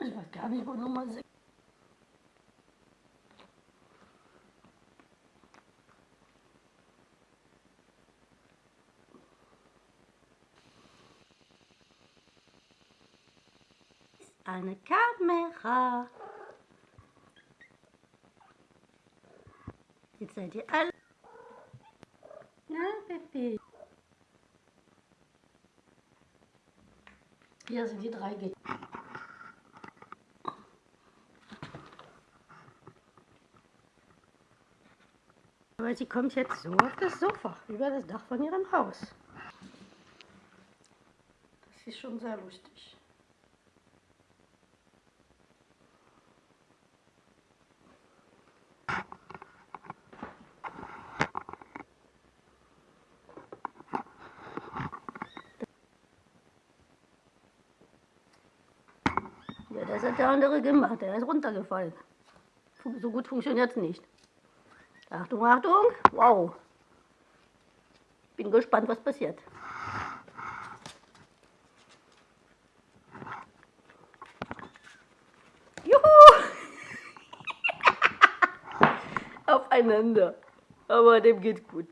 weiß gar nicht, wo Nummer 6. Eine Kamera. Jetzt seid ihr alle. Na, Pippi. Hier sind die drei Gitter. Aber sie kommt jetzt so auf das Sofa, über das Dach von ihrem Haus. Das ist schon sehr lustig. Ja, das hat der andere gemacht. Der ist runtergefallen. So gut funktioniert es nicht. Achtung, Achtung. Wow. Bin gespannt, was passiert. Juhu! Aufeinander. Aber dem geht's gut.